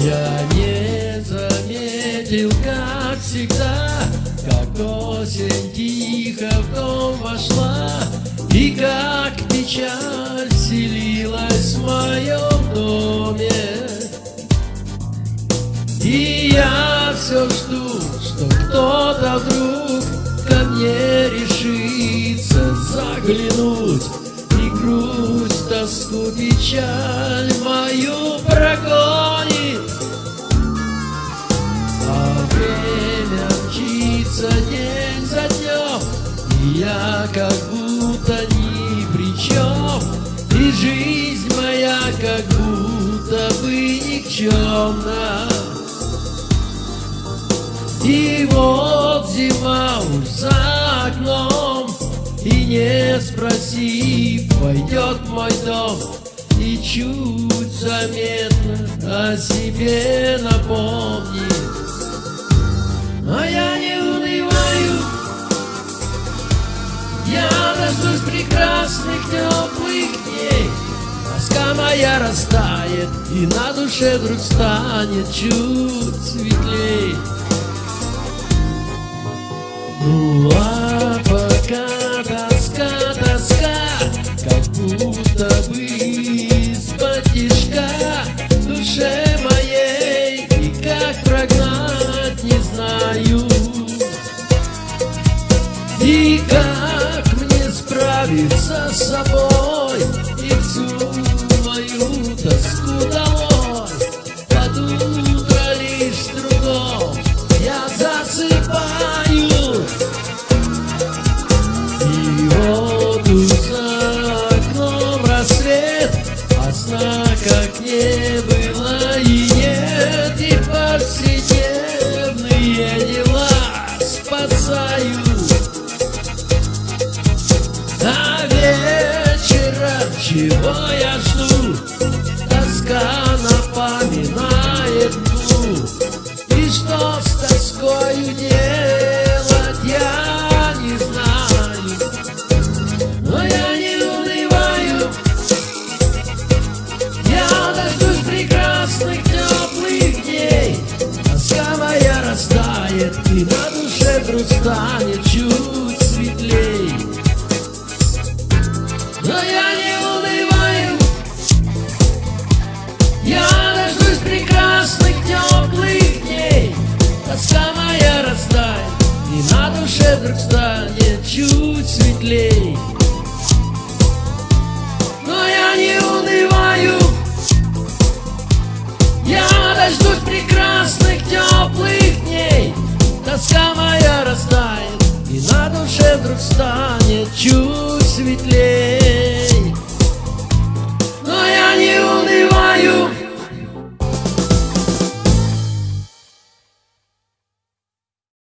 Я не заметил, как всегда Как осень тихо в дом вошла И как печаль селилась в моем доме. И я все жду, что кто-то вдруг ко мне решится заглянуть И грусть, тоску, печаль мою И я как будто ни при чем И жизнь моя как будто бы никчемна и вот зима уж за окном И не спроси, пойдет мой дом. И чуть заметно о себе напомнит Моя растает И на душе вдруг станет чуть светлей. Ну а пока тоска, тоска, как будто бы из-под душе моей и как прогнать не знаю. И как мне справиться с собой как не было и нет, и повседневные дела спасают. А вечером чего я жду? Тоска напоминает мглу. И что с тоскою делать, растает И на душе вдруг станет чуть светлей. Но я не унываю. Я дождусь прекрасных теплых дней. Тоска моя растает И на душе вдруг станет чуть светлей чуть светлее